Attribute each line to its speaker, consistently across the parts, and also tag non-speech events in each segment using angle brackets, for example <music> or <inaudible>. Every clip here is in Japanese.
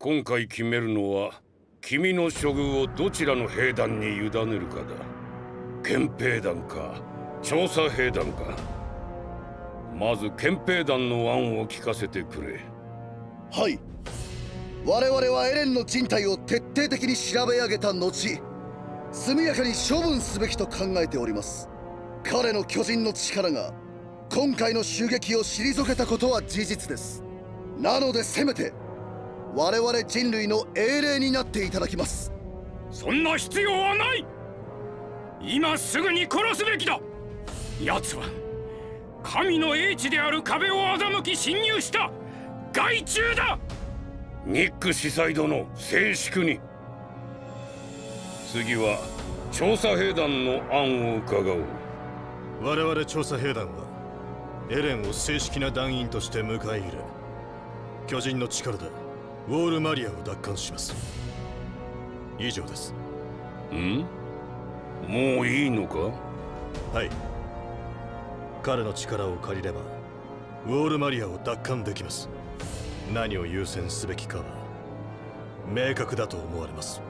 Speaker 1: 今回決めるのは君の処遇をどちらの兵団に委ねるかだ。憲兵団か調査兵団か。まず憲兵団の案を聞かせてくれ。
Speaker 2: はい。我々はエレンの人体を徹底的に調べ上げた後速やかに処分すべきと考えております。彼の巨人の力が今回の襲撃を退けたことは事実です。なのでせめて我々人類の英霊になっていただきます。
Speaker 3: そんな必要はない。今すぐに殺すべきだ。奴は神の英知である壁を欺き侵入した。害虫だ。
Speaker 1: ニック司祭殿静粛に。次は調査兵団の案を伺おう。
Speaker 4: 我々調査兵団はエレンを正式な団員として迎え入れ巨人の力でウォールマリアを奪還します。以上です。
Speaker 1: ん？もういいのか？
Speaker 4: はい。彼の力を借りればウォールマリアを奪還できます。何を優先すべきかは明確だと思われます。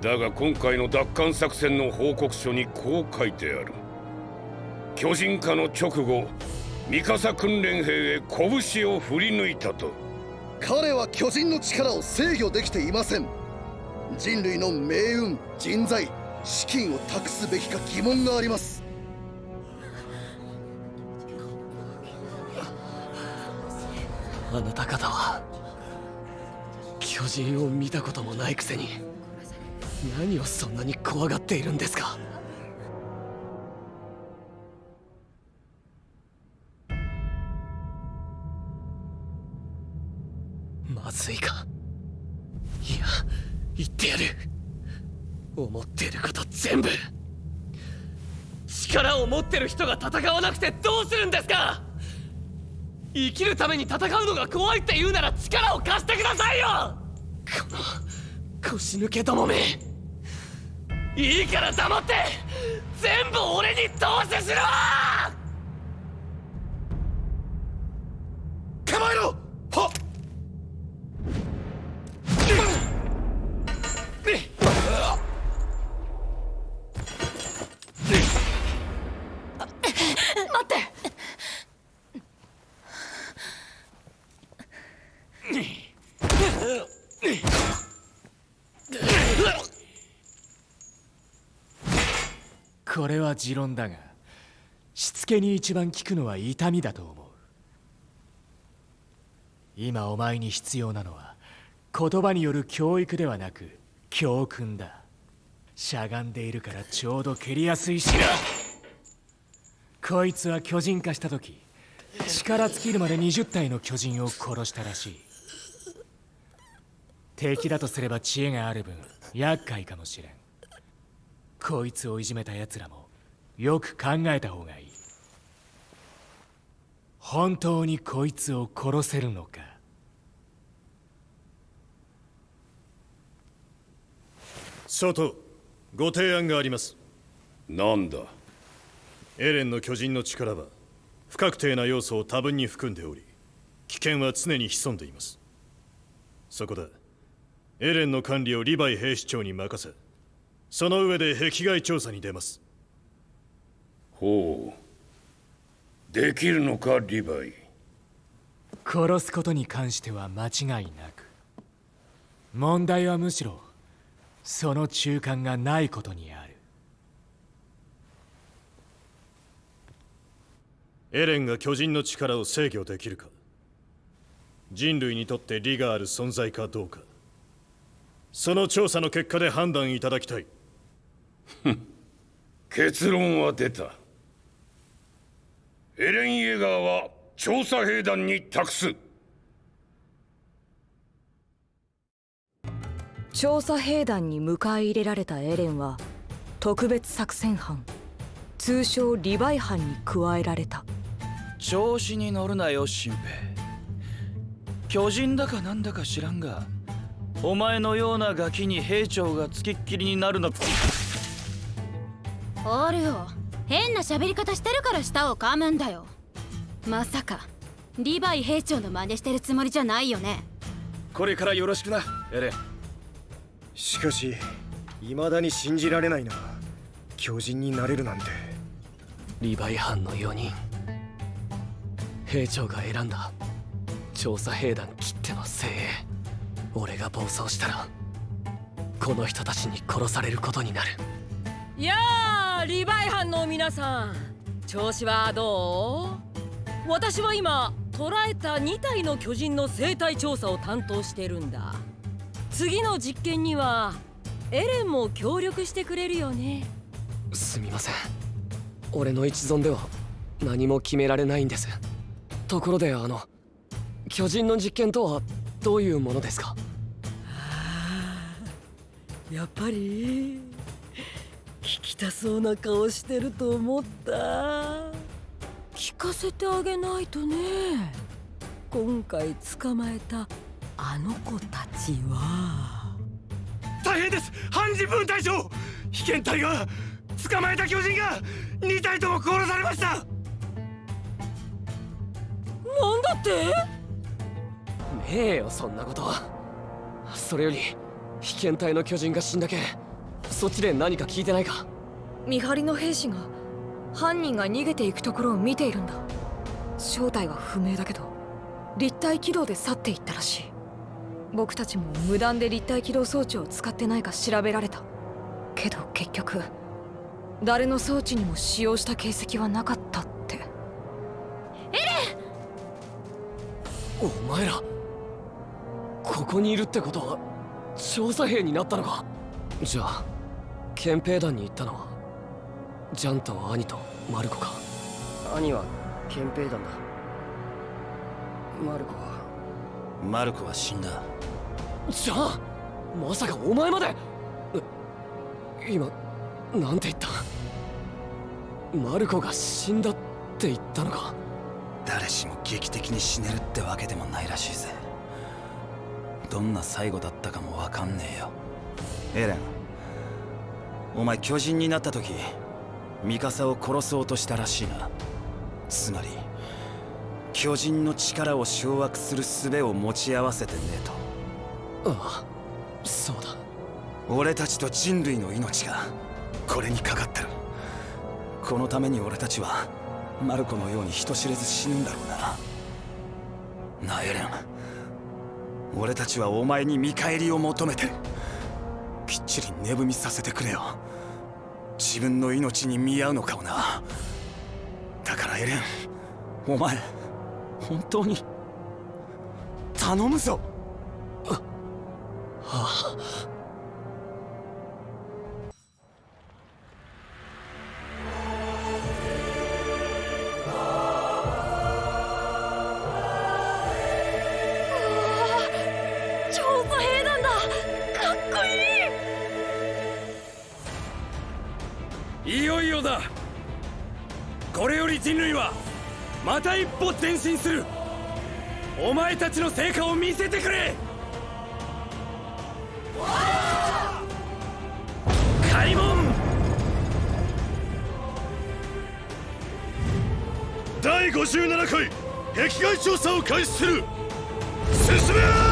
Speaker 1: だが今回の奪還作戦の報告書にこう書いてある。巨人化の直後ミカサ訓練兵へ拳を振り抜いたと
Speaker 2: 彼は巨人の力を制御できていません。人類の命運人材資金を託すべきか疑問があります。
Speaker 5: あなた方は巨人を見たこともないくせに何をそんなに怖がっているんですか？言ってやる。思っていること全部。力を持ってる人が戦わなくてどうするんですか？生きるために戦うのが怖いって言うなら力を貸してくださいよ！この腰抜けどもめ。いいから黙って。全部俺に投資しろ
Speaker 2: 構えろ！はっ！
Speaker 6: これは持論だがしつけに一番効くのは痛みだと思う。今お前に必要なのは言葉による教育ではなく教訓だ。しゃがんでいるからちょうど蹴りやすいしな。こいつは巨人化した時力尽きるまで20体の巨人を殺したらしい。敵だとすれば知恵がある分厄介かもしれん。こいつをいじめた奴らもよく考えた方がいい。本当にこいつを殺せるのか。
Speaker 4: 外ご提案があります。
Speaker 1: なんだ？
Speaker 4: エレンの巨人の力は不確定な要素を多分に含んでおり危険は常に潜んでいます。そこでエレンの管理をリヴァイ兵士長に任せその上で壁外調査に出ます。
Speaker 1: ほう。できるのかリヴァイ。
Speaker 6: 殺すことに関しては間違いなく。問題はむしろその中間がないことにある。
Speaker 4: エレンが巨人の力を制御できるか。人類にとって利がある存在かどうか。その調査の結果で判断いただきたい <laughs>
Speaker 1: 結論は出た。エレン・イェガーは調査兵団に託す。
Speaker 7: 調査兵団に迎え入れられたエレンは特別作戦班通称リヴァイ班に加えられた。
Speaker 8: 調子に乗るなよ新兵巨人だかなんだか知らんがお前のようなガキに兵長がつきっきりになるの
Speaker 9: おるよ。変な喋り方してるから舌を噛むんだよ。まさかリヴァイ兵長の真似してるつもりじゃないよね。
Speaker 8: これからよろしくなエレン。
Speaker 10: しかし未だに信じられないな巨人になれるなんて。
Speaker 5: リヴァイ班の4人。兵長が選んだ調査兵団きっての精鋭。俺が暴走したらこの人たちに殺されることになる
Speaker 11: やあリヴァイ班の皆さん調子はどう？私は今捕らえた2体の巨人の生態調査を担当してるんだ。次の実験にはエレンも協力してくれるよね。
Speaker 5: すみません。俺の一存では何も決められないんです。ところであの巨人の実験とはどういうものですか？
Speaker 11: やっぱり聞きたそうな顔してると思った。聞かせてあげないとね。今回捕まえたあの子たちは。
Speaker 3: 大変です。半人分隊長被験隊が捕まえた巨人が2体とも殺されました。
Speaker 11: なんだって？
Speaker 5: ねえよそんなこと。それより被験隊の巨人が死んだけそっちで何か聞いてないか？
Speaker 7: 見張りの兵士が犯人が逃げていくところを見ているんだ。正体は不明だけど立体軌道で去っていったらしい。僕たちも無断で立体起動装置を使ってないか調べられた。けど結局誰の装置にも使用した形跡はなかったって。
Speaker 5: お前らここにいるってことは調査兵になったのか？じゃあ憲兵団に行ったのはジャンと兄とマルコか。
Speaker 10: 兄は憲兵団だ。マルコは？
Speaker 8: マルコは死んだ。
Speaker 5: じゃあまさかお前まで？え今なんて言った？マルコが死んだって言ったのか？
Speaker 8: 誰しも劇的に死ねるってわけでもないらしいぜ。どんな最後だったかもわかんねえよ。エレンお前巨人になった時ミカサを殺そうとしたらしいな。つまり巨人の力を掌握する術を持ち合わせてねえと。
Speaker 5: ああそうだ。
Speaker 8: 俺たちと人類の命がこれにかかってる。このために俺たちはマルコのように人知れず死ぬんだろうな。なあエレン俺たちはお前に見返りを求めてる。きっちり寝踏みさせてくれよ自分の命に見合うのかもな。だからエレンお前本当に頼むぞ。
Speaker 5: はあ？
Speaker 3: 人類はまた一歩前進する。お前たちの成果を見せてくれ。開門。
Speaker 4: 第57回壁外調査を開始する。進め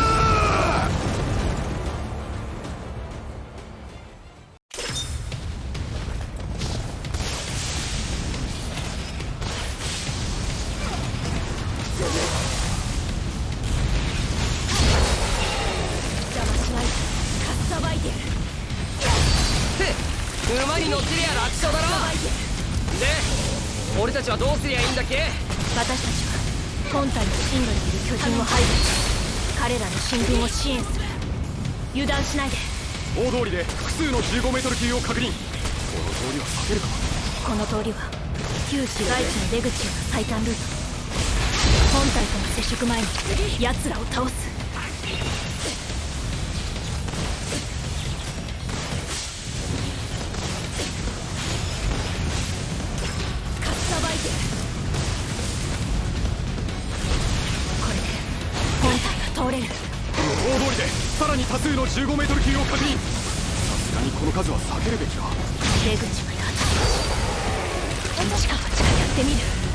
Speaker 11: 出口への最短ルート本体との接触前に奴らを倒すさばいてるこれで本体が通れる。
Speaker 3: 大通りでさらに多数の15メートル級を確認。さすがにこの数は避けるべきか
Speaker 11: 出口まであと近々近やってみる。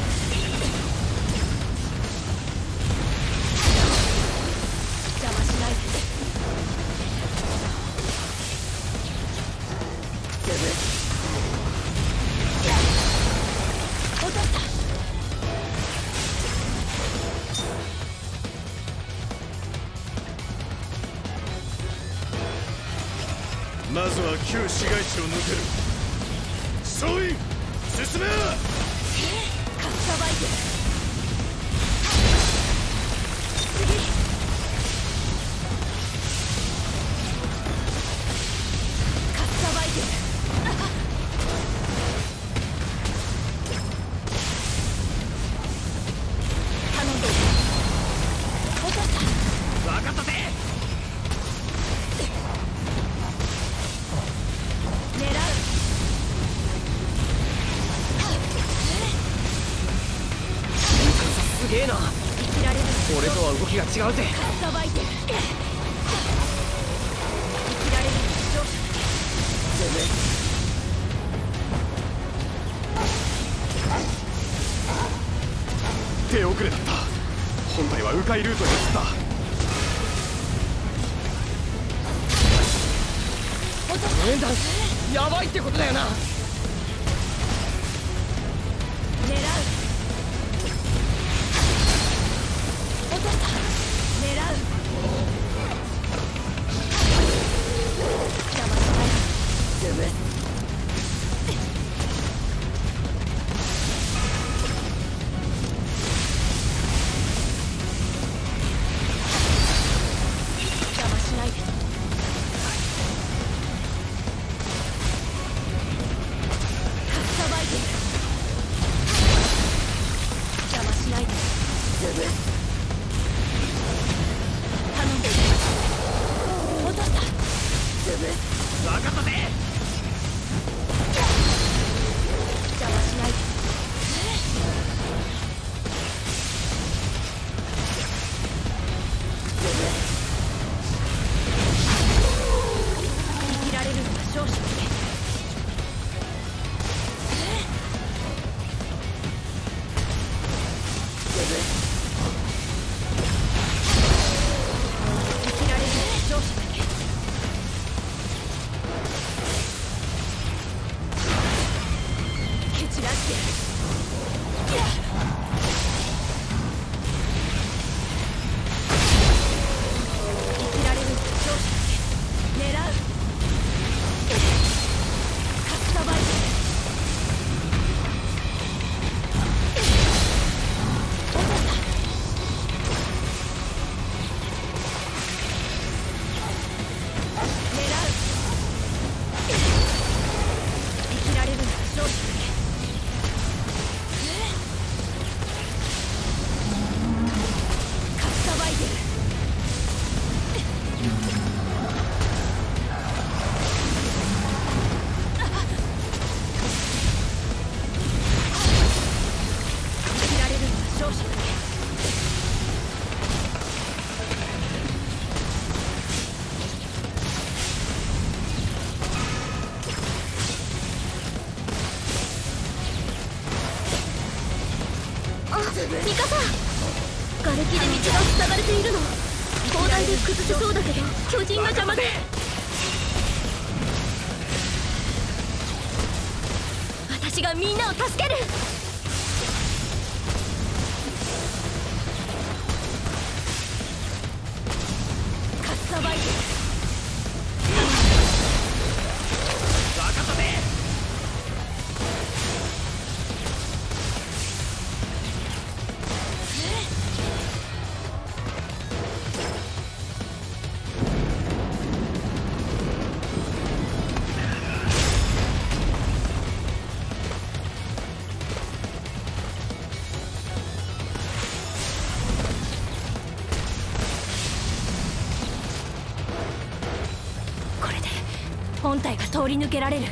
Speaker 12: 通り抜けられる。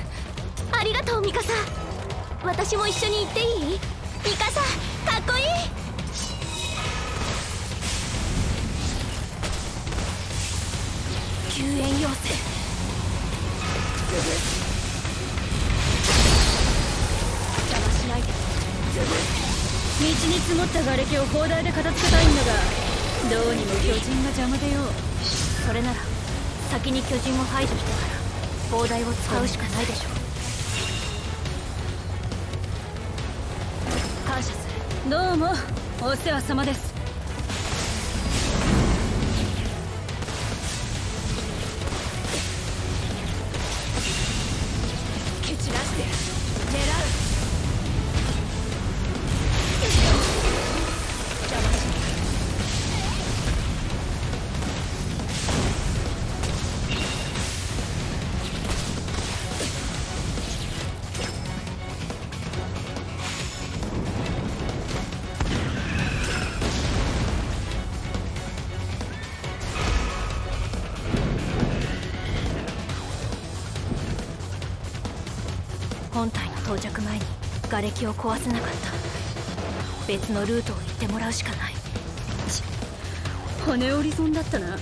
Speaker 13: ありがとうミカサ。私も一緒に行っていい？ミカサかっこいい。
Speaker 12: 救援要請。邪魔しないで。道に積もった瓦礫を砲台で片付けたいんだがどうにも巨人が邪魔でよそれなら先に巨人を排除してから。砲台を使うしかないでしょう。感謝する。どうもお世話様です。瓦礫を壊せなかった。別のルートを行ってもらうしかない。
Speaker 9: 骨折り損だったな。
Speaker 5: あっ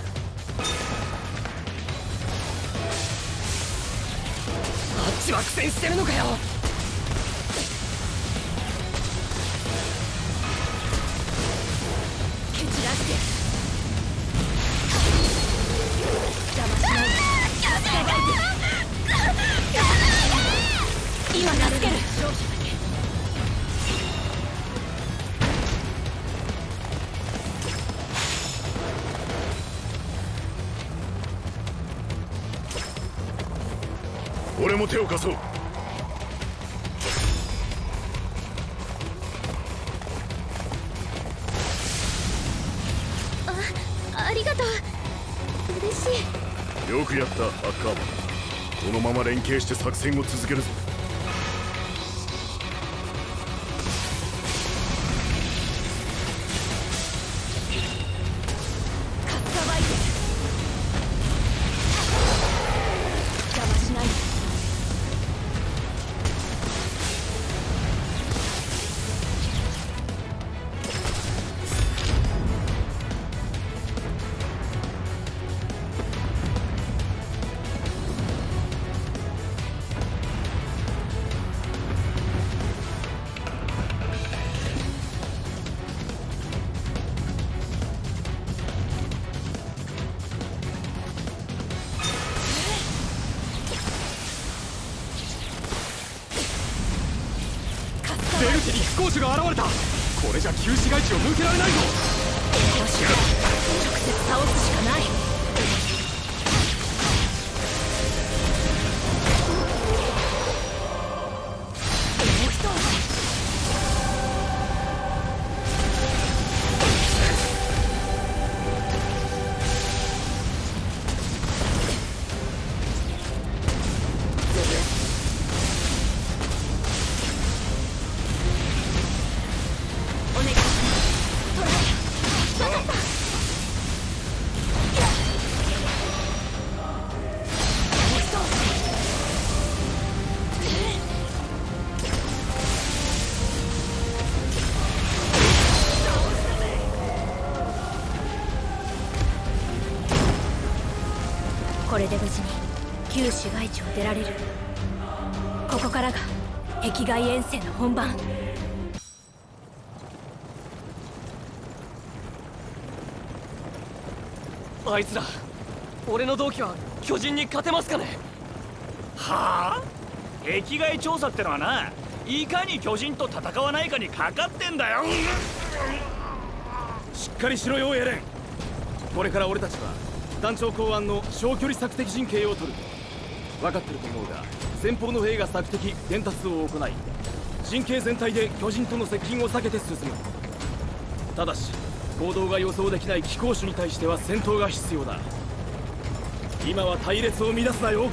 Speaker 5: ちは苦戦してるのかよ
Speaker 4: 手を貸そう。
Speaker 12: あありがとう。嬉しい。
Speaker 4: よくやったアッカーマン。このまま連携して作戦を続けるぞ
Speaker 12: を出られる。ここからが壁外遠征の本番。
Speaker 5: あいつら俺の同期は巨人に勝てますかね？
Speaker 14: はあ？壁外調査ってのはないかに巨人と戦わないかにかかってんだよ。
Speaker 3: しっかりしろよエレン。これから俺たちは団長考案の小距離索敵陣形を取る分かってると思うが前方の兵が索敵伝達を行い陣形全体で巨人との接近を避けて進む。ただし行動が予想できない機構種に対しては戦闘が必要だ。今は隊列を乱すなよ。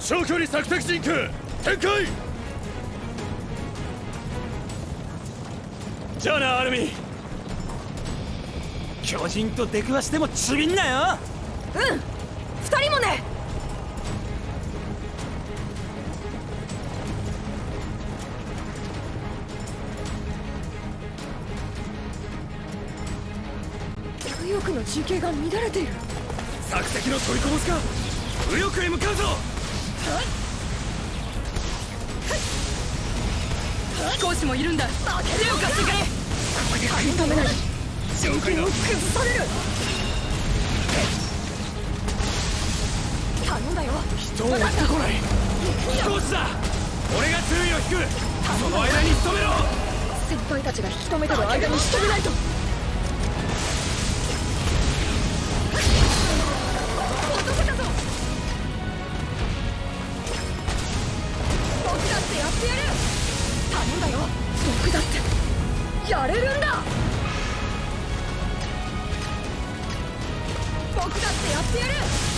Speaker 4: 長距離索敵陣形展開!
Speaker 14: じゃあなアルミ巨人と出くわしてもちびんなよ!
Speaker 7: うん!二人もね!右翼の陣形が乱れている。
Speaker 3: 索敵の取りこぼしか!右翼へ向かうぞ
Speaker 7: 飛行士もいるんだ。手を貸してくれ。ここで食い止めない。陣形を崩される。頼んだよ。
Speaker 3: 人を追ってこない。飛行士だ。俺が注意を引く。その間に仕留めろ。
Speaker 7: 先輩たちが引き止めてる間に仕留めないと僕だってやってやる。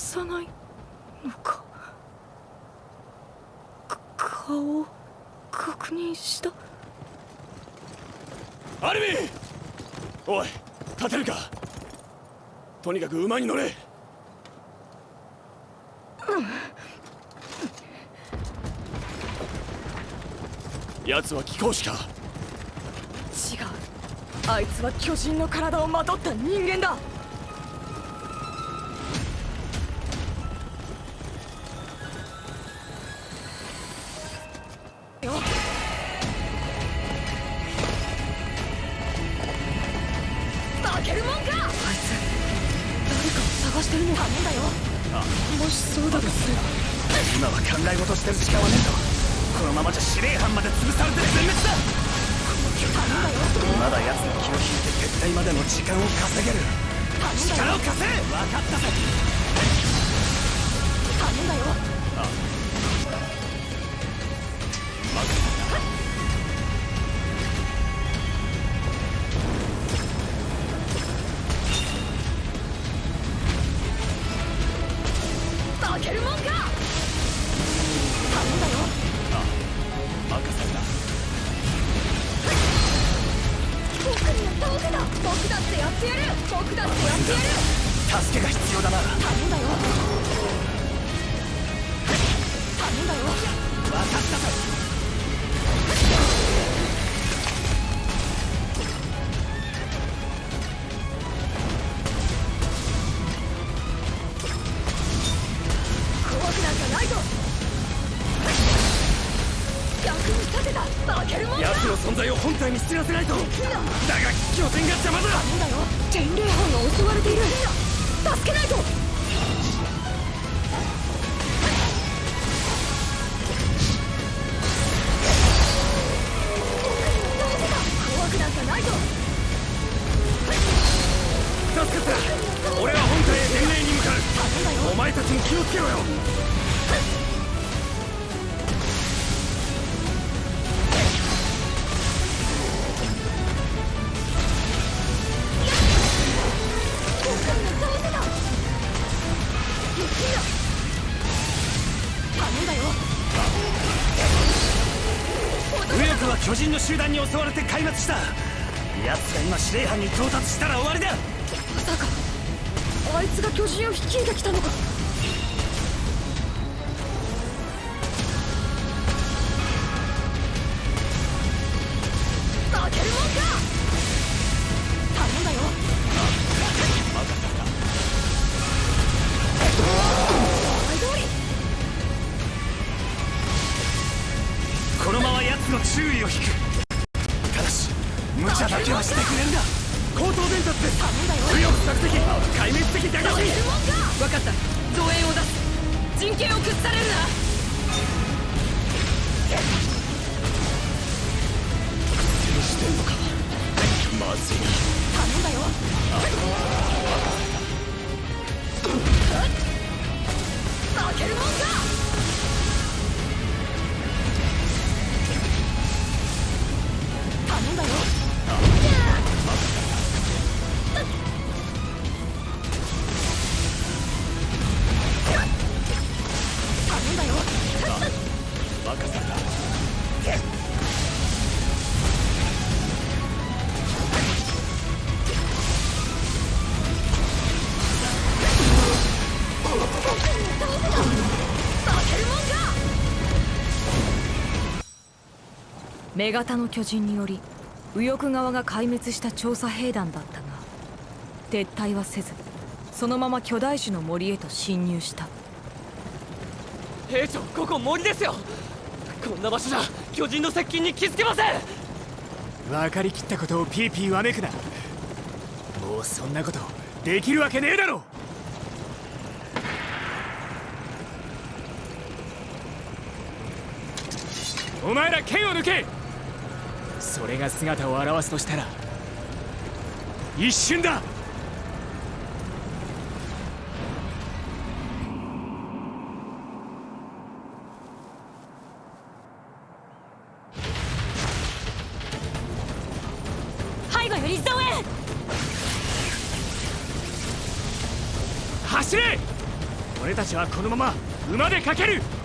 Speaker 8: さ
Speaker 15: な
Speaker 8: いのか？顔を確認した？
Speaker 15: アルミおい立てるか？とにかく馬に乗れ、うん、奴は貴公子か？
Speaker 8: 違う。あいつは巨人の体をまとった人間だ！
Speaker 15: 人
Speaker 14: の集団に襲われて壊滅した。奴が今司令班に到達したら終わりだ。
Speaker 7: まさかあいつが巨人を率いてきたのか。女型の巨人により右翼側が壊滅した調査兵団だったが撤退はせずそのまま巨大種の森へと侵入した。
Speaker 5: 兵長ここ森ですよ。こんな場所じゃ巨人の接近に気づけません。
Speaker 6: 分かりきったことをピーピーわめくな。もうそんなことできるわけねえだろ。お前ら剣を抜け。それが姿を現すとしたら一瞬だ!
Speaker 12: 背後より増援
Speaker 6: 走れ!俺たちはこのまま馬で駆ける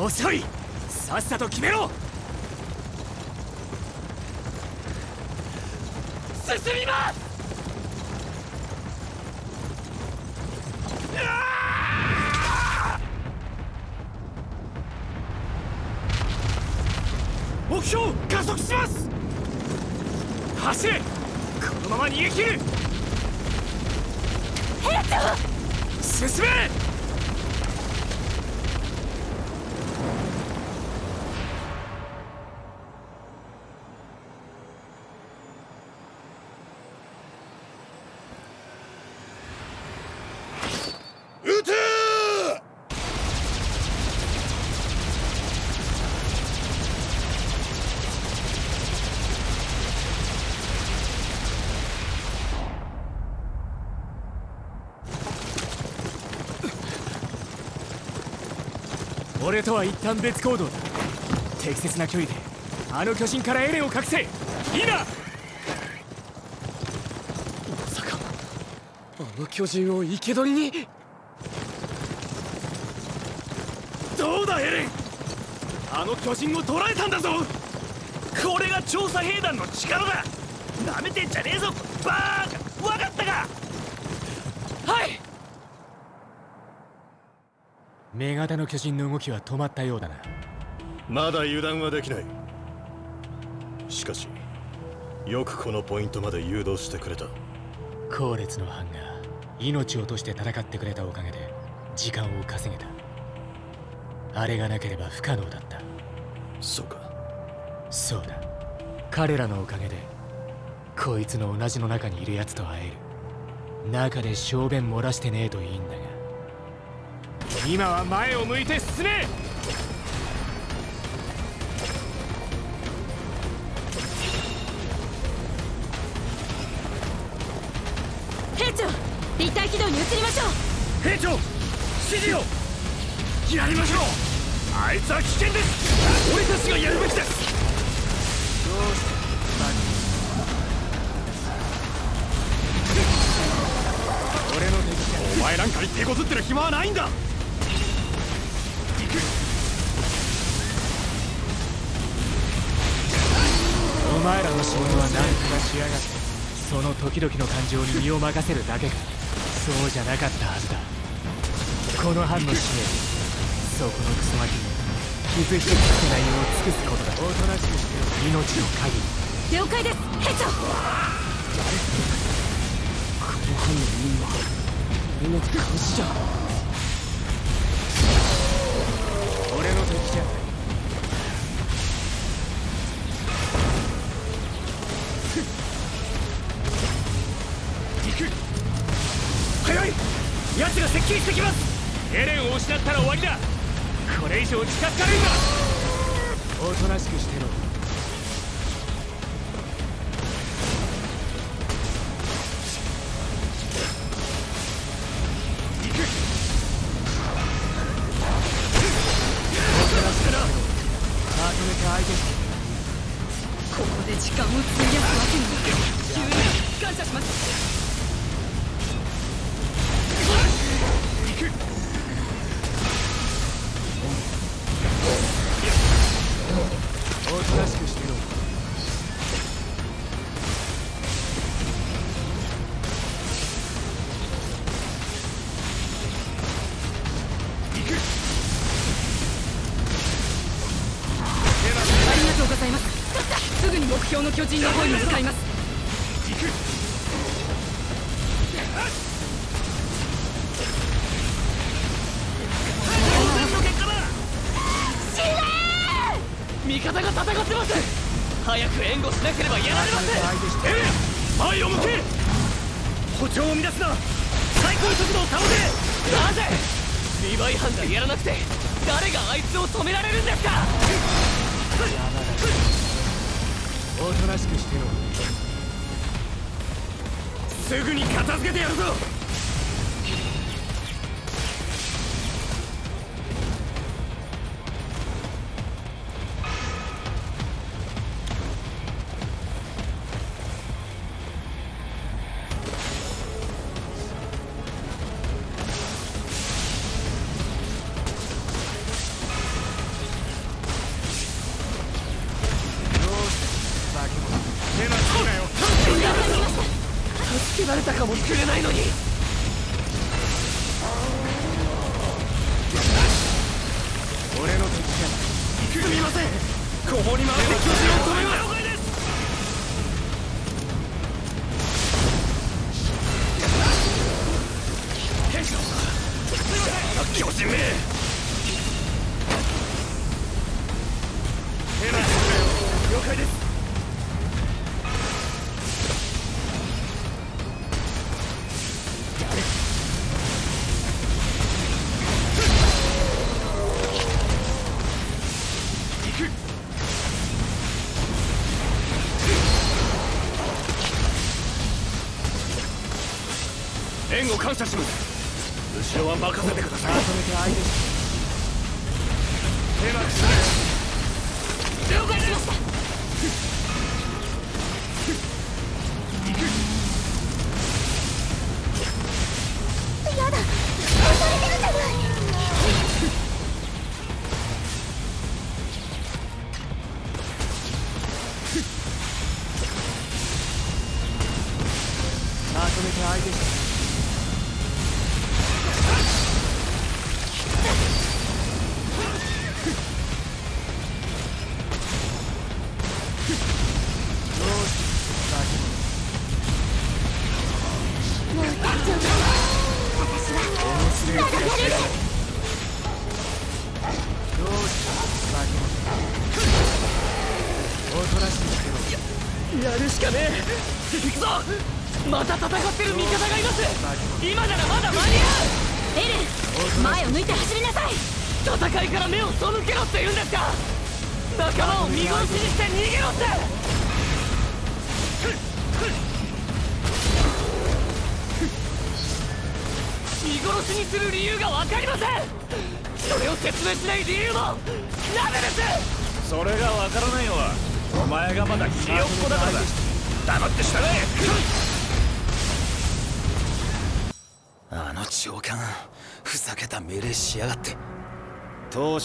Speaker 6: 遅い。さっさと決めろ。
Speaker 5: 進みます。
Speaker 6: 目標加速します。走れ。このまま逃げ切る。
Speaker 12: 兵長
Speaker 6: 進め
Speaker 2: 撃て
Speaker 6: 俺とは一旦別行動だ。適切な距離であの巨人からエレンを隠せ。今
Speaker 5: まさかあの巨人を生け捕りに？
Speaker 14: どうだエレン？あの巨人を捕らえたんだぞ！これが調査兵団の力だ！なめてんじゃねえぞバーカわかったか
Speaker 5: はい
Speaker 6: 女型の巨人の動きは止まったようだな。
Speaker 4: まだ油断はできない。しかしよくこのポイントまで誘導してくれた。
Speaker 6: 後列の班が命を落として戦ってくれたおかげで時間を稼げた。あれがなければ不可能だった。
Speaker 4: そうか。
Speaker 6: そうだ。彼らのおかげでこいつの同じの中にいる奴と会える。中で小便漏らしてねえといいんだ。が今は前を向いて進め。
Speaker 12: 兵長立体軌道に移りましょう。
Speaker 14: 兵長指示をやりましょう。あいつは危険です。俺たちがやるべきです。
Speaker 6: どうして俺の敵。
Speaker 14: お前なんかに手こずってる暇はないんだ。
Speaker 6: 前らの仕事は何とかしやがってその時々の感情に身を任せるだけ。かそうじゃなかった。はずだこの班の使命そこのクソガキ。に傷一つつけないよう尽くすことだおとなしくして命の限り
Speaker 7: 了解です兵長
Speaker 10: この班の任務は俺の監視じゃ。
Speaker 6: 俺の敵じゃ。
Speaker 14: ない奴が接近してきます。エレンを失ったら終わりだ。これ以上近づかれるな
Speaker 6: おとなしくしてろ。
Speaker 8: 찾습니다.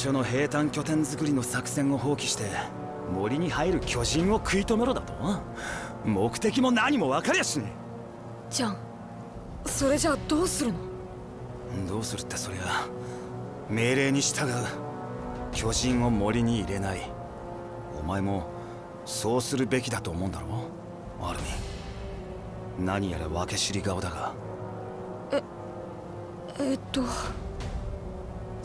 Speaker 8: 当初の兵隊拠点作りの作戦を放棄して森に入る巨人を食い止めろだと。目的も何も分かりゃしね
Speaker 7: じゃんそれじゃあどうするの？
Speaker 8: えどうするってそりゃ命令に従う巨人を森に入れない。お前もそうするべきだと思うんだろ？アルミ何やら分け知り顔だが。
Speaker 7: えっと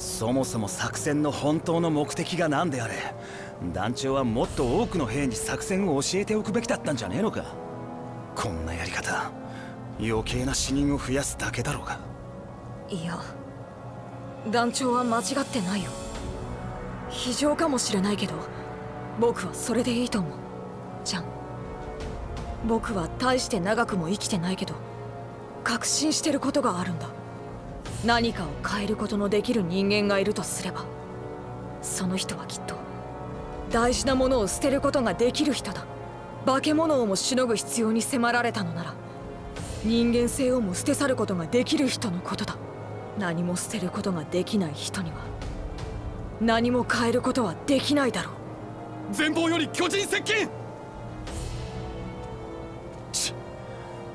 Speaker 8: そもそも作戦の本当の目的が何であれ団長はもっと多くの兵に作戦を教えておくべきだったんじゃねえのか。こんなやり方余計な死人を増やすだけだろうが
Speaker 7: いや団長は間違ってないよ。非常かもしれないけど僕はそれでいいと思う。じゃん。僕は大して長くも生きてないけど確信してることがあるんだ。何かを変えることのできる人間がいるとすればその人はきっと大事なものを捨てることができる人だ。化け物をもしのぐ必要に迫られたのなら人間性をも捨て去ることができる人のことだ。何も捨てることができない人には何も変えることはできないだろう。
Speaker 14: 前方より巨人接近！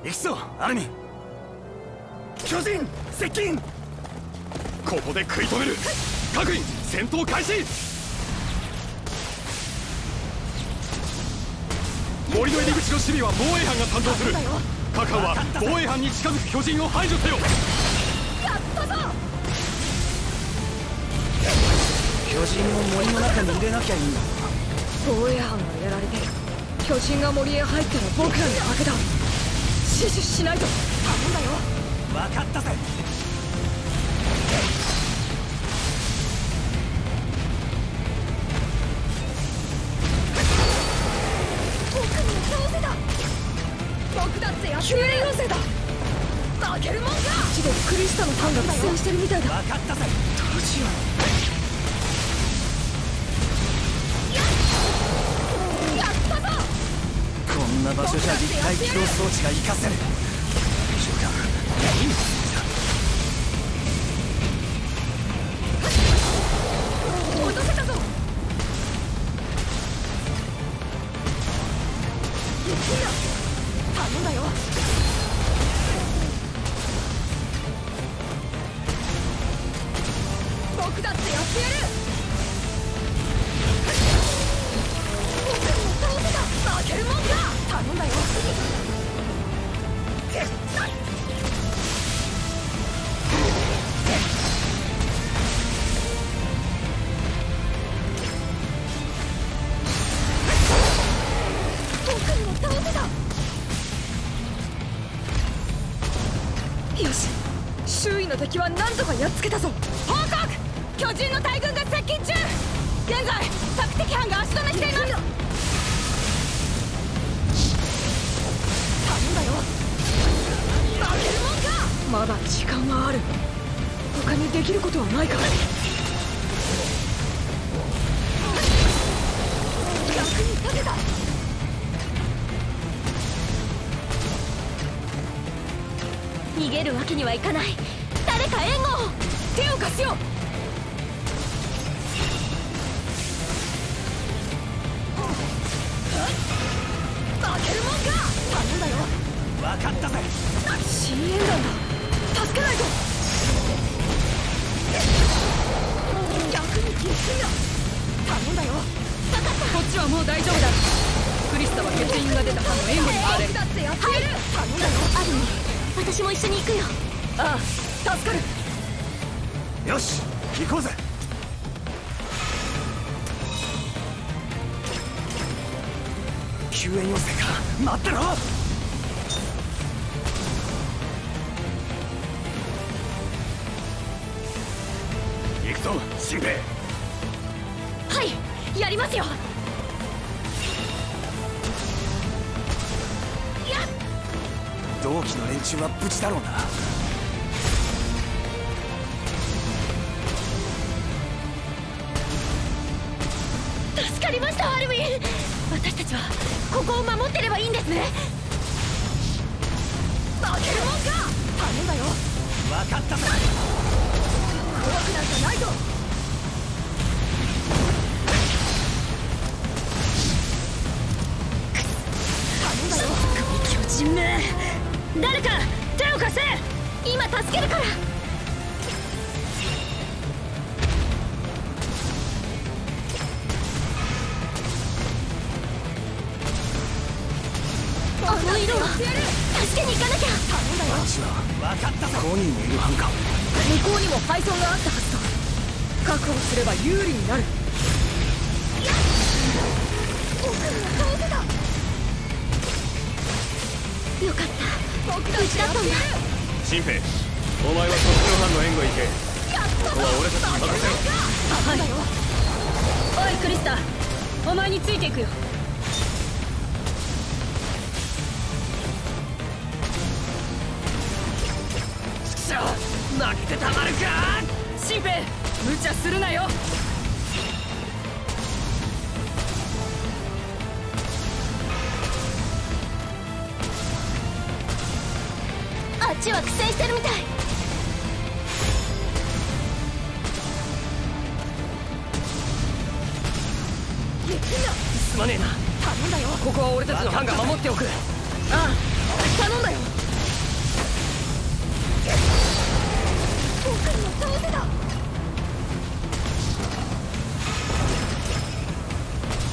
Speaker 8: 行くぞアルミ
Speaker 14: 巨人接近！ここで食い止める。各員戦闘開始。森の入り口の守備は防衛班が担当する。各班は防衛班に近づく巨人を排除せよ。
Speaker 12: やったぞ。
Speaker 8: 巨人を森の中に入れなきゃいい。んだ
Speaker 7: 防衛班がやられてる。巨人が森へ入ったら僕らに負けだ。死守しないと。頼んだよ。
Speaker 8: 分かったぜこんな場所じゃ立体起動装置が活かせる
Speaker 12: る。
Speaker 7: 他にできることはないか
Speaker 12: 役に立てた。逃げるわけにはいかない。誰か援護を。
Speaker 7: 手を貸すよ。
Speaker 12: 負けるもんか。頼んだよ。
Speaker 8: 分かったぜ。
Speaker 7: 深淵団だ。助けないと
Speaker 12: 逆にぎっくりだ頼んだよ分かった
Speaker 11: こっちはもう大丈夫だクリスタは欠員が出た班の援護に回れる
Speaker 12: だってやってやる頼んだよアルミ私も一緒に行くよ
Speaker 7: ああ助かる
Speaker 8: よし行こうぜ。救援要請か待ってろ。
Speaker 12: はいやりますよ。
Speaker 8: 同期の連中は無事だろうな
Speaker 12: っち
Speaker 15: は
Speaker 12: 苦戦してるみたい。
Speaker 8: すまねえな。
Speaker 13: 頼んだよ。
Speaker 8: ここは俺たちの班が守っておく。
Speaker 13: ああ頼んだよ。
Speaker 12: 僕にも道具だ。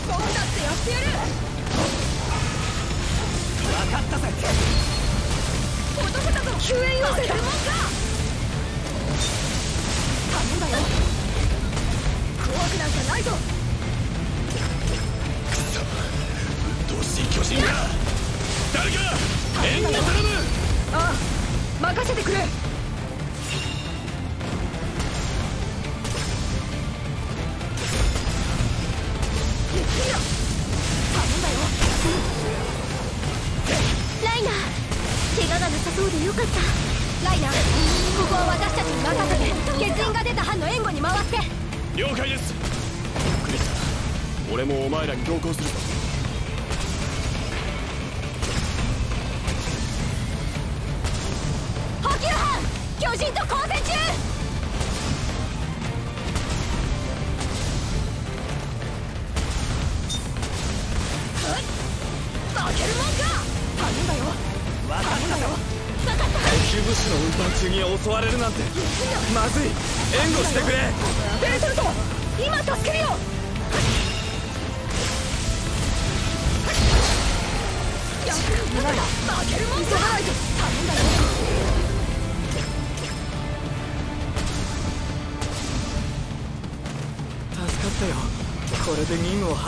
Speaker 13: 僕だってやってやる。
Speaker 8: 分かったぜ
Speaker 13: 男だぞ救援要請だ
Speaker 12: 頼んだよ
Speaker 13: 怖くなんか？ないぞああ任せてくれ
Speaker 15: 俺もお前らに同行する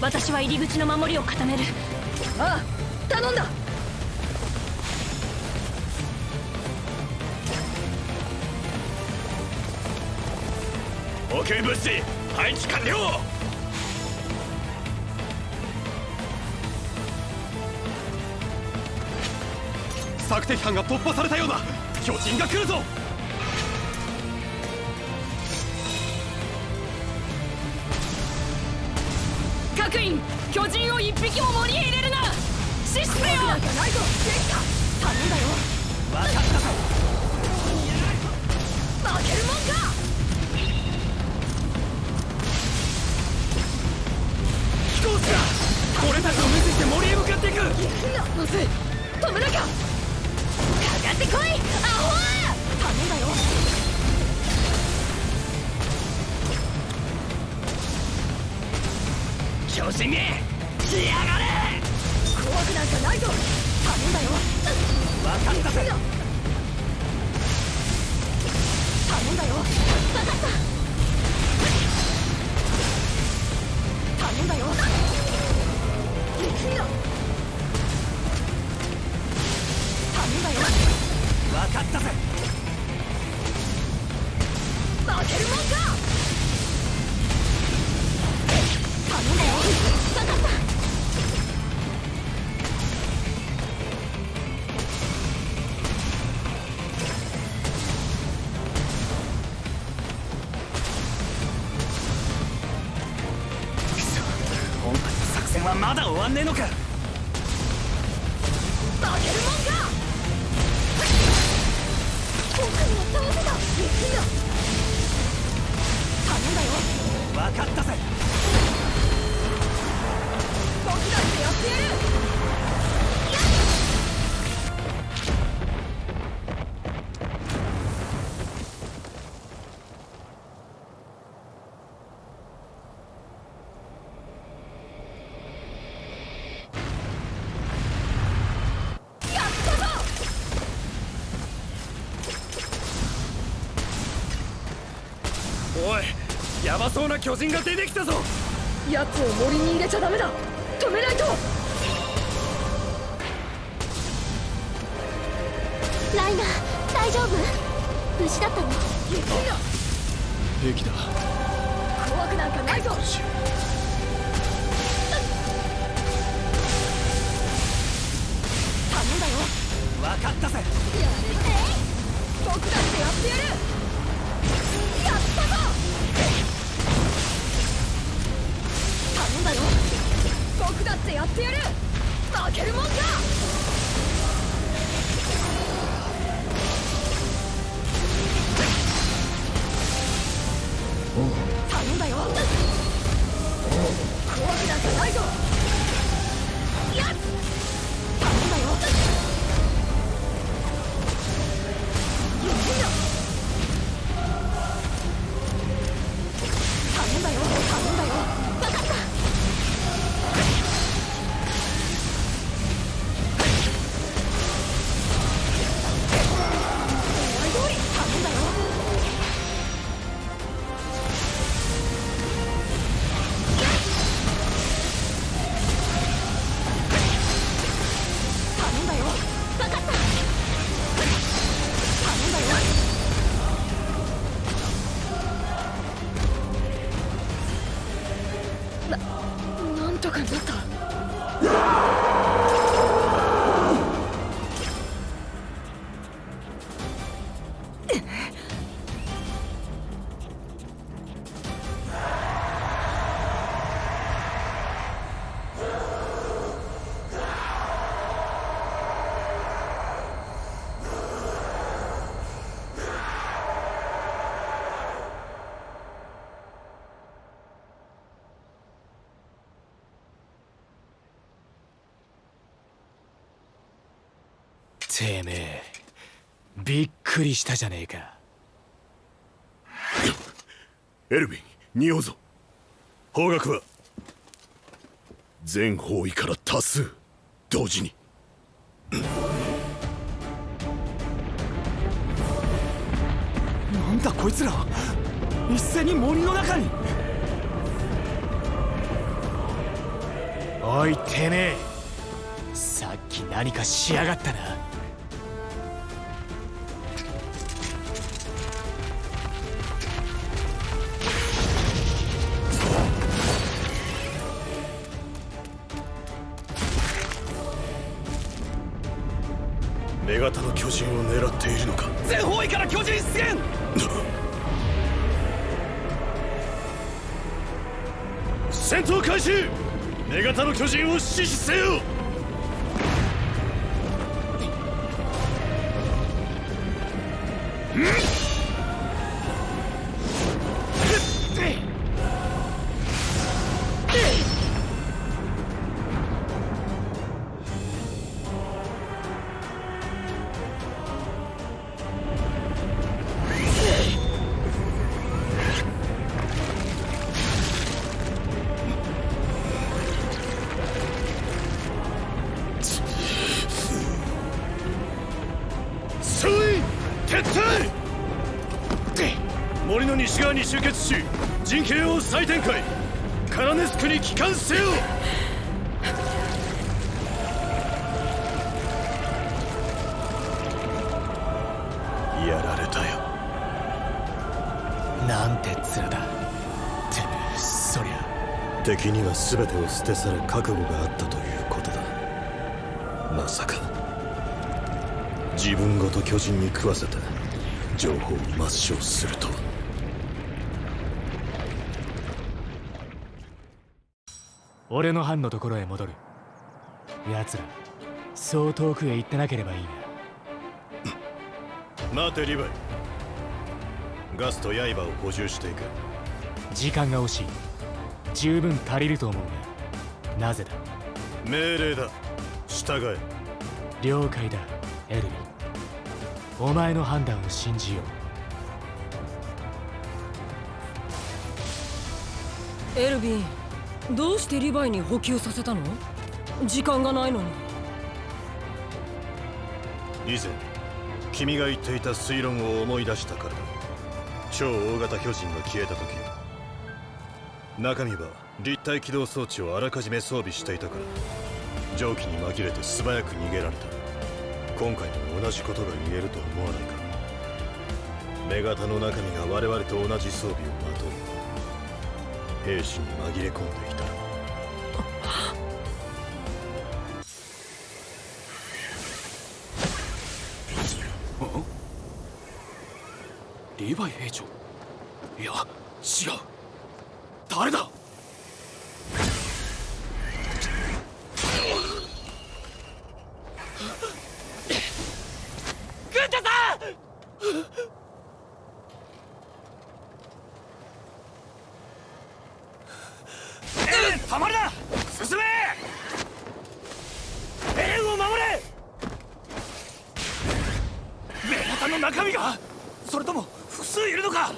Speaker 12: 私は入り口の守りを固める。
Speaker 13: ああ頼んだ。
Speaker 15: 補給物資配置完了。索敵班が突破されたようだ。巨人が来るぞ
Speaker 13: 人を一匹も森へ入れるな死死せよ
Speaker 12: なんかないぞ頼んだよ
Speaker 8: 分かったぞ
Speaker 12: 負けるもんか
Speaker 8: 飛行士だ俺たちを無視して森へ向かっていく
Speaker 13: まずい止めなきゃ
Speaker 12: かかってこいアホ頼んだよ
Speaker 8: 巨人め
Speaker 7: 怖くなんかないぞ頼んだよ
Speaker 8: 分かったぜ
Speaker 7: 頼んだよ
Speaker 13: 分かった
Speaker 7: 頼んだよゆっくりだ頼んだよ
Speaker 8: 分かったぜ
Speaker 7: 負けるもんか！頼んだよ
Speaker 13: 分かった
Speaker 8: 巨人が出てきたぞ。
Speaker 7: 奴を森に入れちゃダメだ。止めないと。
Speaker 13: ライナー大丈夫？無事だったの？
Speaker 7: ゆっくりだ。
Speaker 16: 平気だ。
Speaker 7: 怖くなんかないぞ。頼んだよ。
Speaker 8: 分かったぜ。
Speaker 7: やれ僕だってやってやるんだよ僕だってやってやる。負けるもんか。頼んだよ。怖くなんかないぞくり
Speaker 6: したじゃねえか。
Speaker 4: エルヴィン匂うぞ。方角は。全方位から多数。同時に。
Speaker 8: なんだこいつら。一斉に森の中に。
Speaker 6: おいてめえ。さっき何かしやがったな
Speaker 4: 女型の巨人を狙っているのか？
Speaker 8: 全方位から巨人出現！
Speaker 4: 戦闘開始！女型の巨人を死守せよ
Speaker 17: 全てを捨て去る覚悟があったということだ。まさか。自分ごと巨人に食わせて情報を抹消するとは。
Speaker 6: 俺の班のところへ戻る。奴らそう遠くへ行ってなければいい
Speaker 4: な。待てリヴァイ。ガスと刃を補充していく。
Speaker 6: 時間が惜しい十分足りると思うがなぜだ？
Speaker 4: 命令だ。従え。
Speaker 6: 了解だエルヴィ。ンお前の判断を信じよう。
Speaker 11: エルヴィンどうしてリヴァイに補給させたの？時間がないのに。
Speaker 4: 以前君が言っていた推論を思い出したからだ。超大型巨人が消えた時中身は立体起動装置をあ？らかじめ装備していたから蒸気に紛れて素早く逃げられた今回も同じことが言えると思わないか女型の中身が我々と同じ装備をまとい兵士に紛れ込んでいたら
Speaker 5: リヴァイ兵長？いや違う誰だ軍太さん
Speaker 18: エレン止まるな進めエレンを守れメガタの中身がそれとも複数いるのか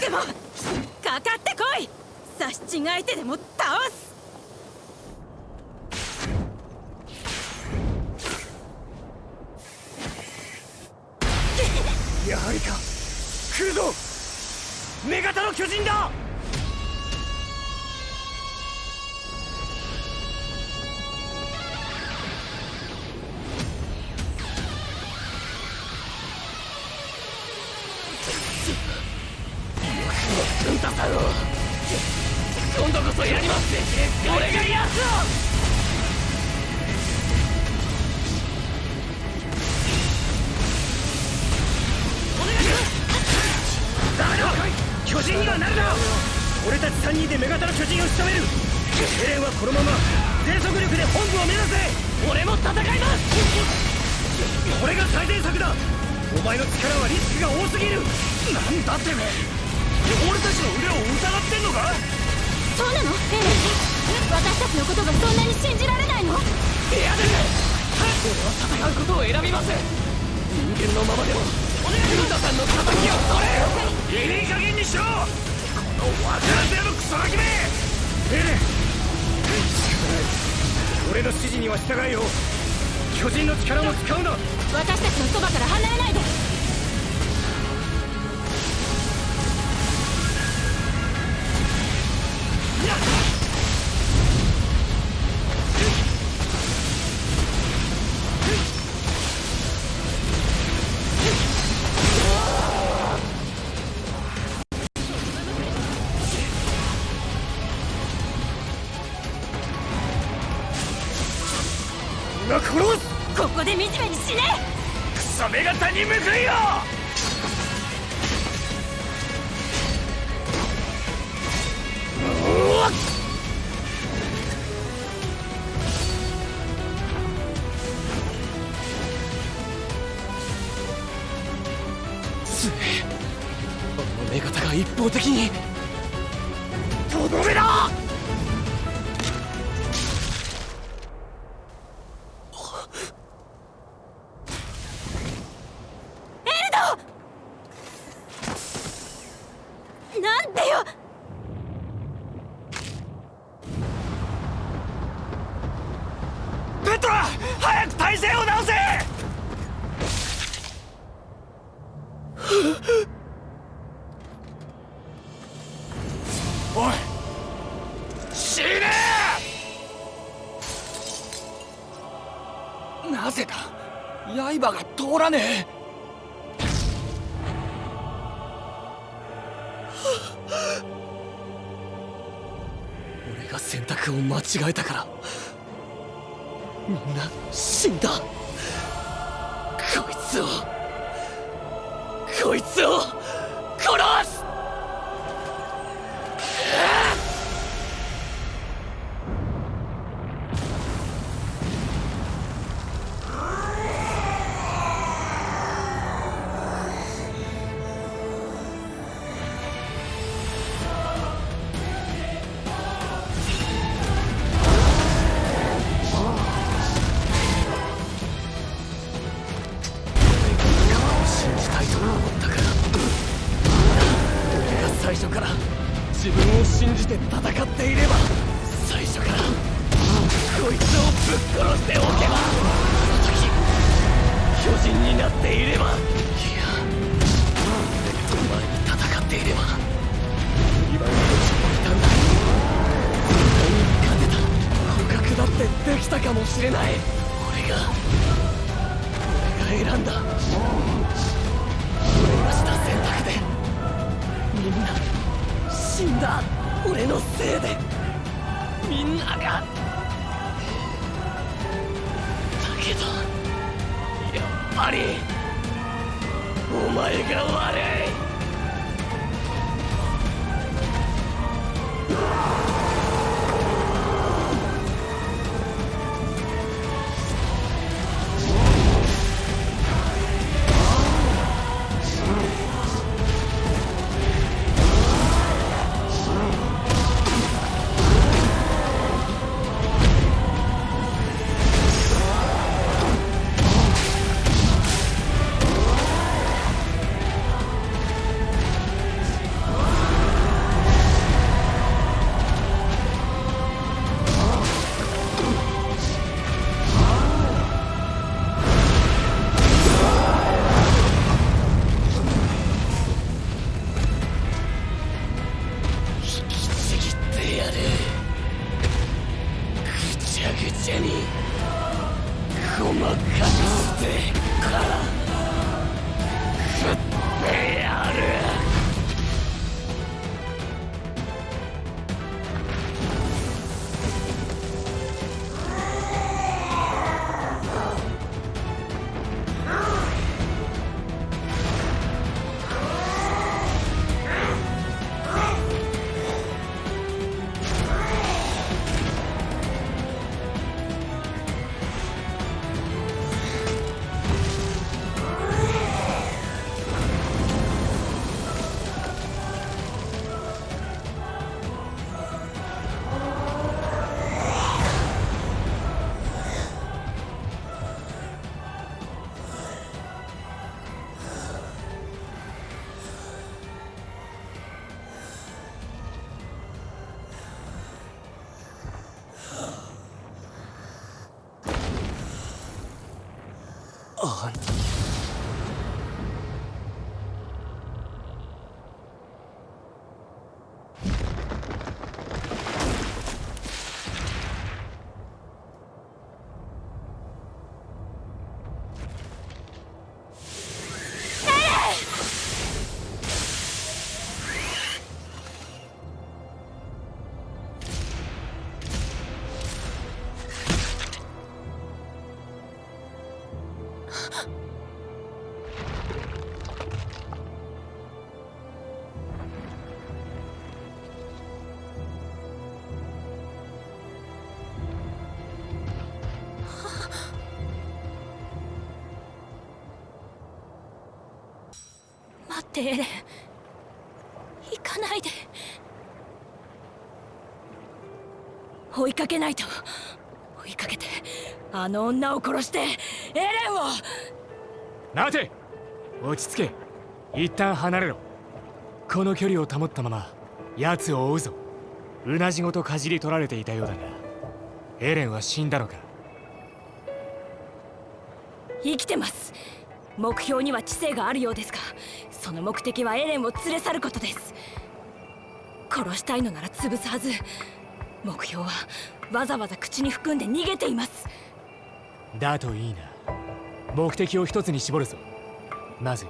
Speaker 10: でもかかってこい刺し違えてでもらね
Speaker 5: え。俺が選択を間違えたから。みんな死んだ。
Speaker 12: エレン行かないで。追いかけないと。追いかけて。あの女を殺してエレンを。
Speaker 6: 待て。落ち着け。一旦離れろ。この距離を保ったまま奴を追うぞ。うなじごとかじり取られていたようだがエレンは死んだのか。
Speaker 12: 生きてます。目標には知性があるようですがその目的はエレンを連れ去ることです。
Speaker 11: 殺したいのなら潰すはず目標はわざわざ口に含んで逃げています。
Speaker 6: だといいな。目的を一つに絞るぞ。まず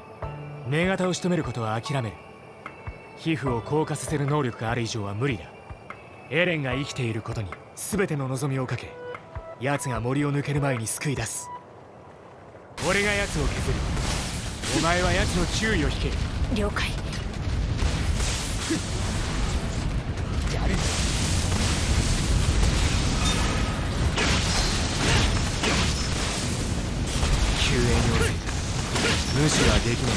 Speaker 6: 女型を仕留めることは諦める。皮膚を硬化させる能力がある以上は無理だ。エレンが生きていることに全ての望みをかけ奴が森を抜ける前に救い出す。俺が奴を削る。お前は奴の注意を引け。
Speaker 11: 了解。
Speaker 6: やる救援要請無視はできない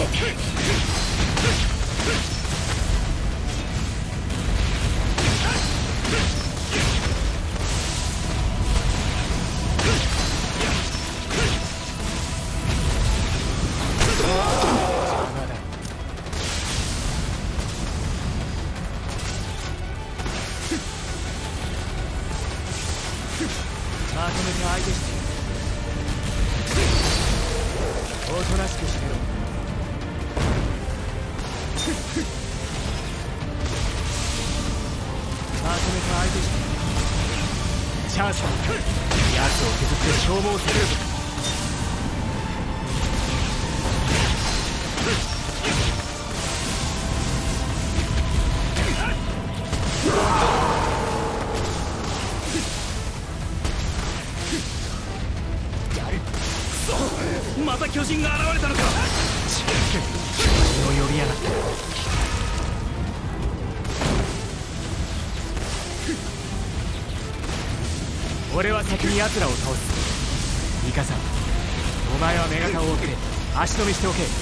Speaker 6: Okay. は先に奴らを倒す。ミカさんお前は目型を追って足止めしておけ。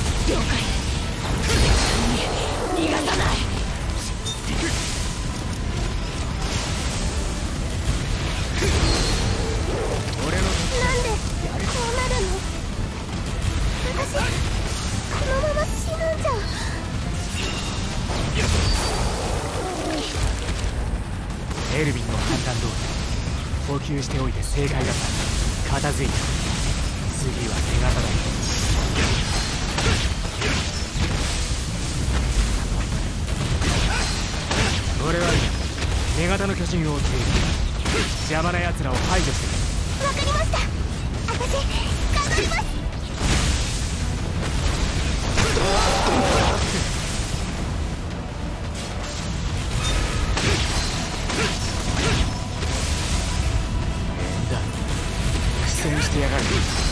Speaker 6: 正解だった片付いた次は手形だ俺は今女型の巨人を追っている邪魔な奴らを排除して
Speaker 12: わかりました。私頑張ります <laughs>
Speaker 6: 苦戦し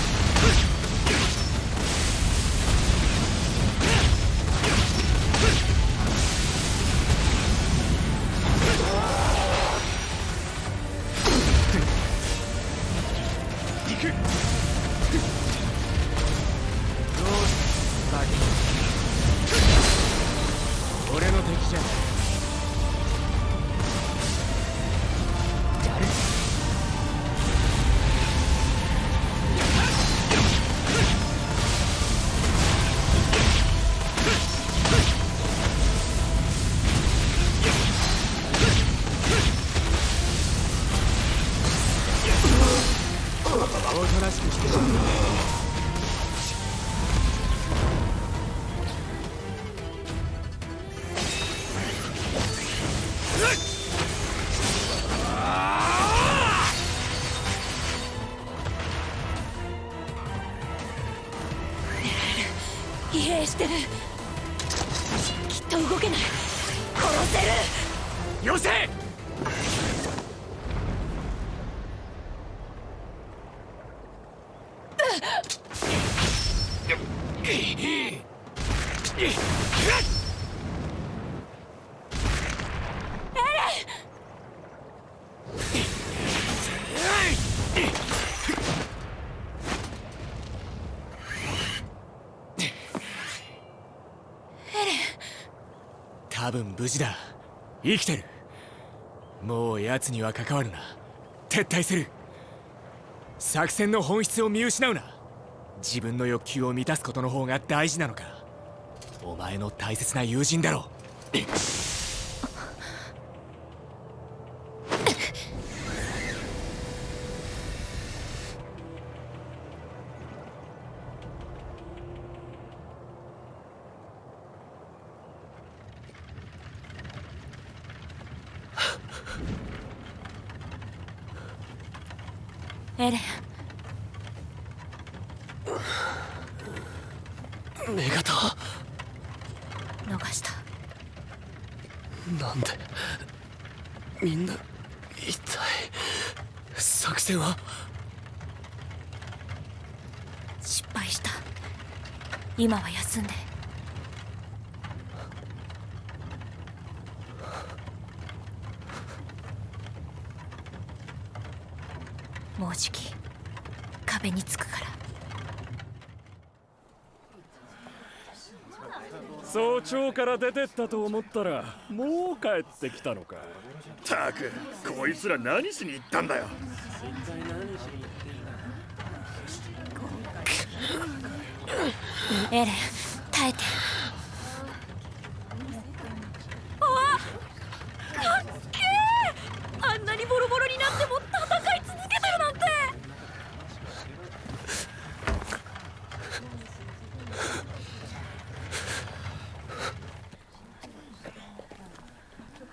Speaker 6: 分無事だ。生きてる。もう奴には関わるな。撤退する。作戦の本質を見失うな。自分の欲求を満たすことの方が大事なのか。お前の大切な友人だろ
Speaker 12: エレン
Speaker 5: 女型
Speaker 12: 逃した
Speaker 5: なんでみんな一体作戦は？
Speaker 12: 失敗した。今は休んで。もうじき壁につくから。
Speaker 19: 早朝から出てったと思ったらもう帰ってきたのか
Speaker 4: たくこいつら何しに行ったんだよ。
Speaker 12: エレン耐えて。あかっけー。あんなにボロボロになっても戦い続けてるなんて。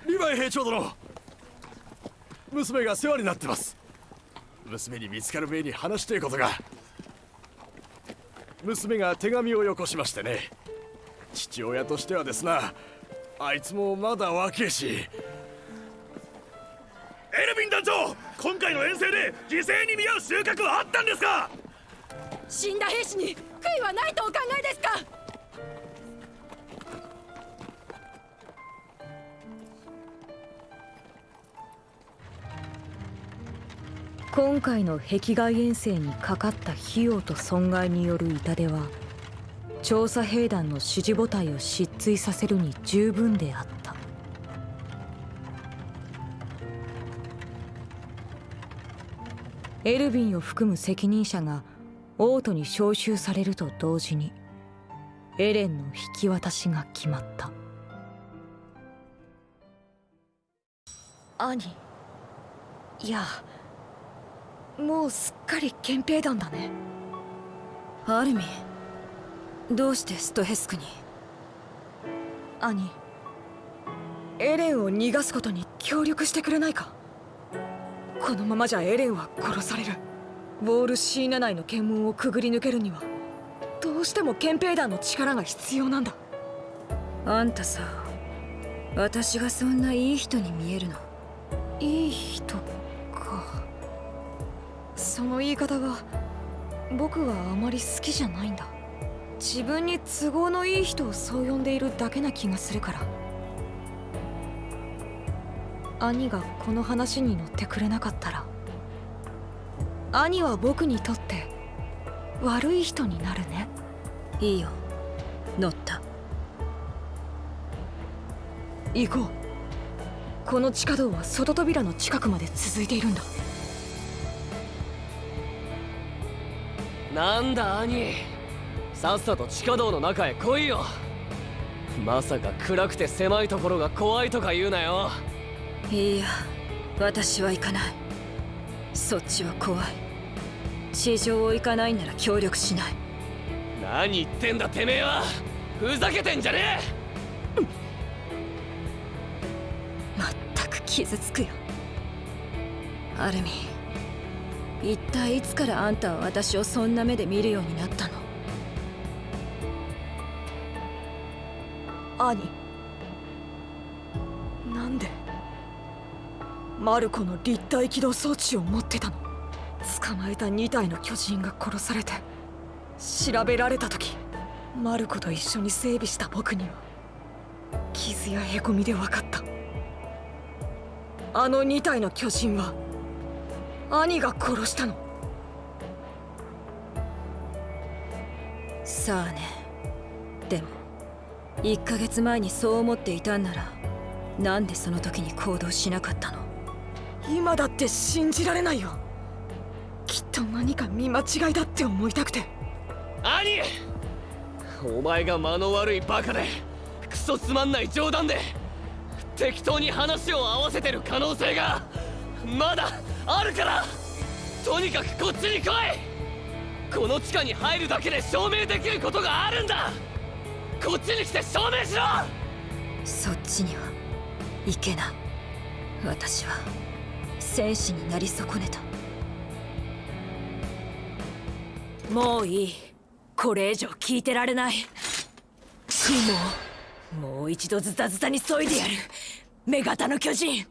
Speaker 4: リヴァイ兵長殿娘が世話になってます。娘に見つかる前に話していことが。娘が手紙をよこしましてね。父親としてはですなあいつもまだ若えし。エルヴィン団長今回の遠征で犠牲に見合う収穫はあったんですか？
Speaker 20: 死んだ兵士に悔いはないとお考えですか？
Speaker 7: 今回の壁外遠征にかかった費用と損害による痛手は調査兵団の支持母体を失墜させるに十分であった。エルヴィンを含む責任者が王都に招集されると同時にエレンの引き渡しが決まった。兄いやもうすっかり憲兵団だね。
Speaker 20: アルミどうしてストヘスクに？
Speaker 7: 兄エレンを逃がすことに協力してくれないか？このままじゃエレンは殺される。ウォール C7 内の検問をくぐり抜けるにはどうしても憲兵団の力が必要なんだ。
Speaker 20: あんたさ私がそんないい人に見えるの？
Speaker 7: いい人？かその言い方が僕はあまり好きじゃないんだ。自分に都合のいい人をそう呼んでいるだけな気がするから。兄がこの話に乗ってくれなかったら。兄は僕にとって悪い人になるね。
Speaker 20: いいよ。乗った。
Speaker 7: 行こう。この地下道は外扉の近くまで続いているんだ
Speaker 5: なんだ兄。さっさと地下道の中へ来いよ。まさか暗くて狭いところが怖いとか言うなよ。
Speaker 20: いいや。私は行かない。そっちは怖い。地上を行かないなら協力しない。
Speaker 5: 何言ってんだてめえは。ふざけてんじゃね
Speaker 20: まったく傷つくよ。アルミ一体いつからあんたは私をそんな目で見るようになったの？
Speaker 7: 兄。なんで？マルコの立体起動装置を持ってたの？捕まえた2体の巨人が殺されて調べられた時マルコと一緒に整備した僕には傷やへこみで分かった。あの2体の巨人は兄が殺したの。
Speaker 20: さあね。でも1ヶ月前にそう思っていたんならなんでその時に行動しなかったの？
Speaker 7: 今だって信じられないよ。きっと何か見間違いだって思いたくて。
Speaker 5: 兄！お前が間の悪いバカでクソつまんない冗談で適当に話を合わせてる可能性がまだあるからとにかくこっちに来い。この地下に入るだけで証明できることがあるんだ。こっちに来て証明しろ。
Speaker 20: そっちには行けな。い私は戦士になり損ねた。
Speaker 12: もういい。これ以上聞いてられない。もうもう一度ズタズタにそいでやる。女型の巨人。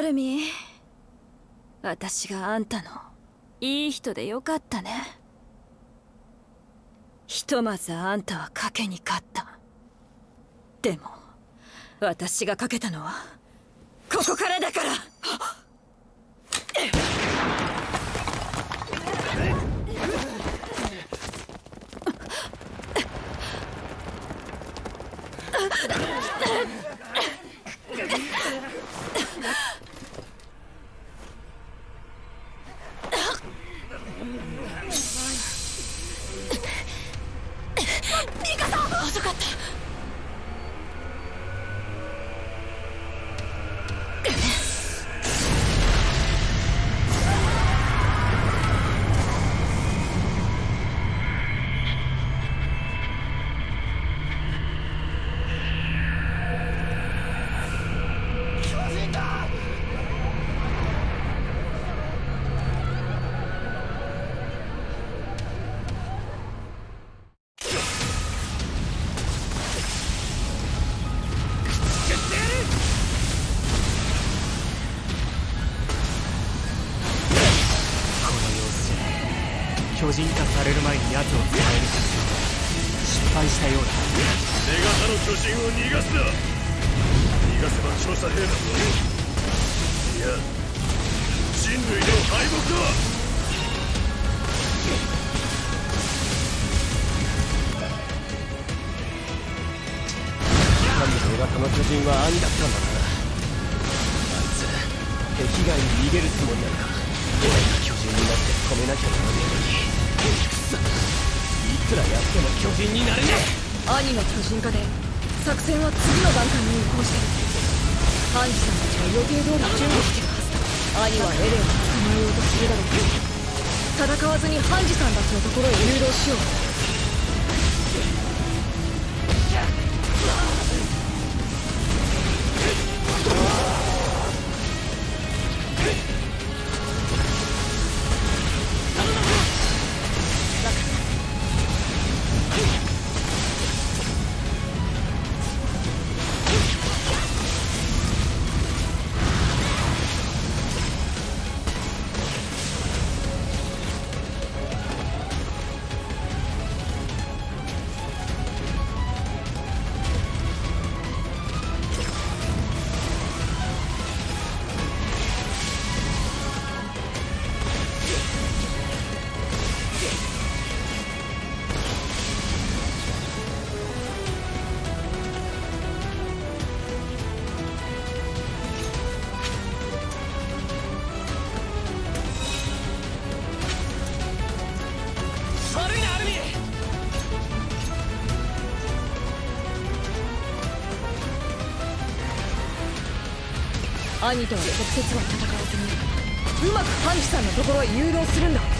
Speaker 7: アルミ。私があんたの。いい人でよかったね。ひとまずあんたは賭けに勝った。でも私が賭けたのはここからだから。<laughs>
Speaker 21: 兄
Speaker 7: とは直接は戦わずにうまくハンジさんのところへ誘導するんだ。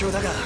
Speaker 8: 況だが。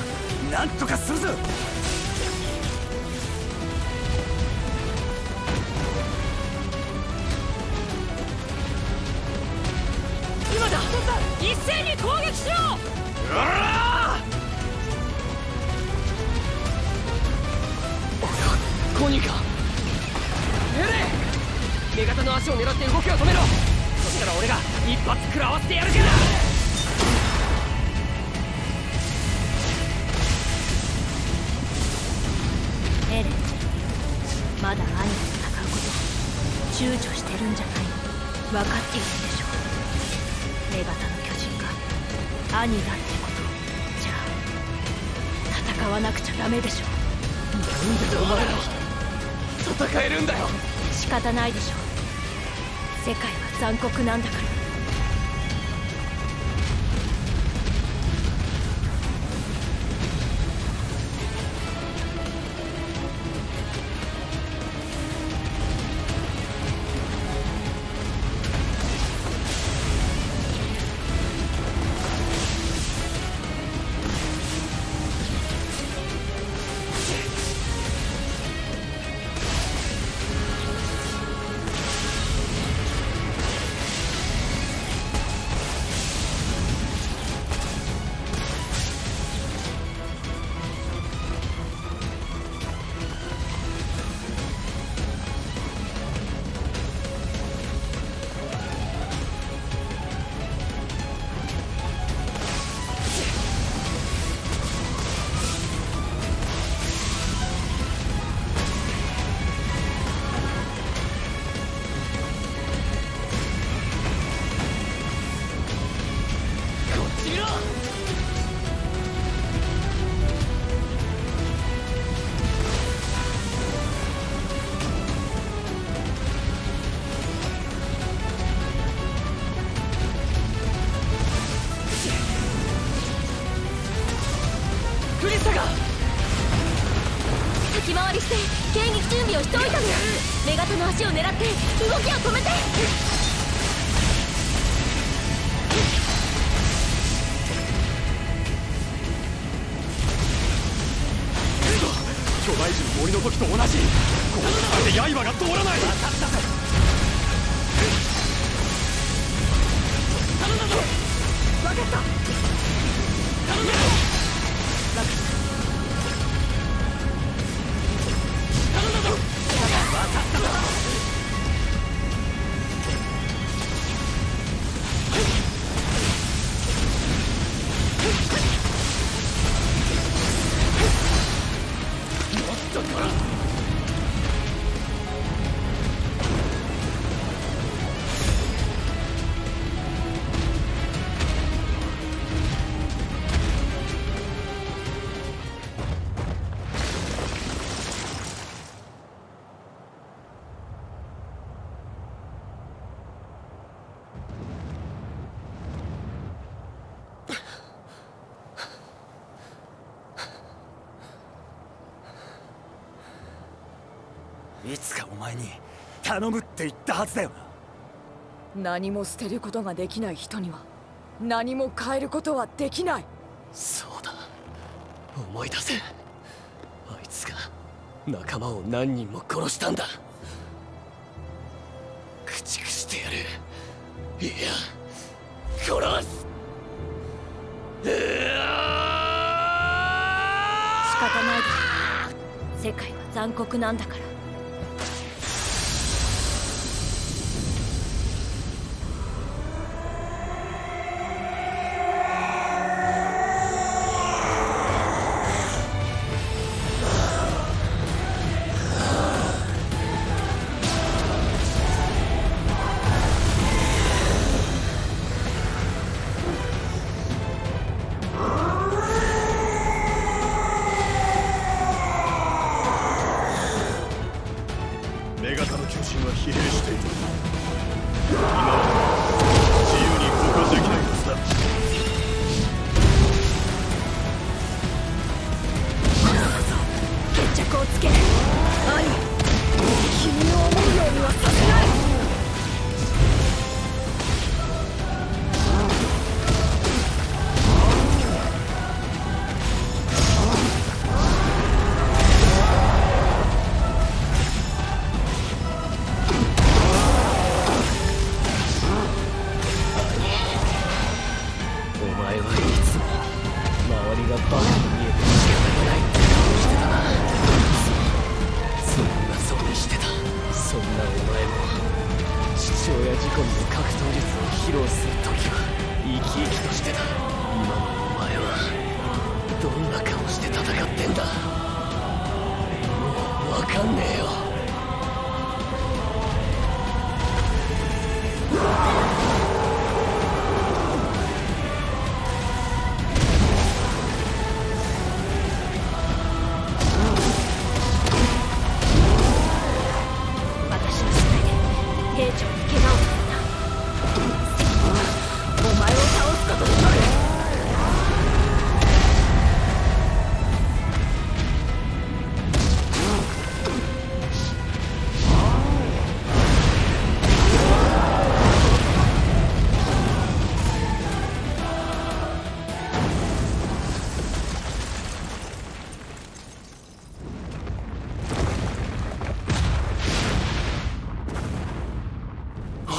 Speaker 5: お前ら戦えるんだよ。
Speaker 12: 仕方ないでしょう。世界は残酷なんだから。い
Speaker 8: つかお前に頼むって言ったはずだよ。な
Speaker 7: 何も捨てることができない人には何も変えることはできない。
Speaker 5: そうだ。思い出せ。あいつが仲間を何人も殺したんだ。駆逐してやる。いや殺す。
Speaker 12: 仕方ないだ世界は残酷なんだから。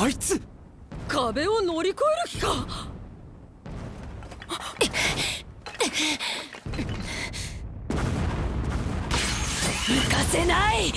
Speaker 10: あいつ。
Speaker 11: 壁を乗り越える気か。
Speaker 8: 行かせない。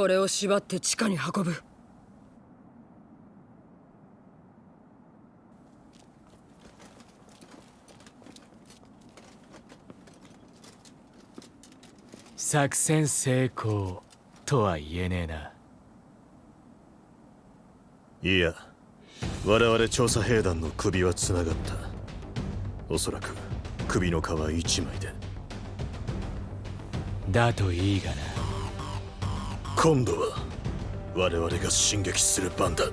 Speaker 11: これを縛って地下に運ぶ。
Speaker 6: 作戦成功とは言えねえな。い
Speaker 4: や我々調査兵団の首はつながった。おそらく首の皮一枚で。
Speaker 6: だといいがな
Speaker 4: 今度は我々が進撃する番だ。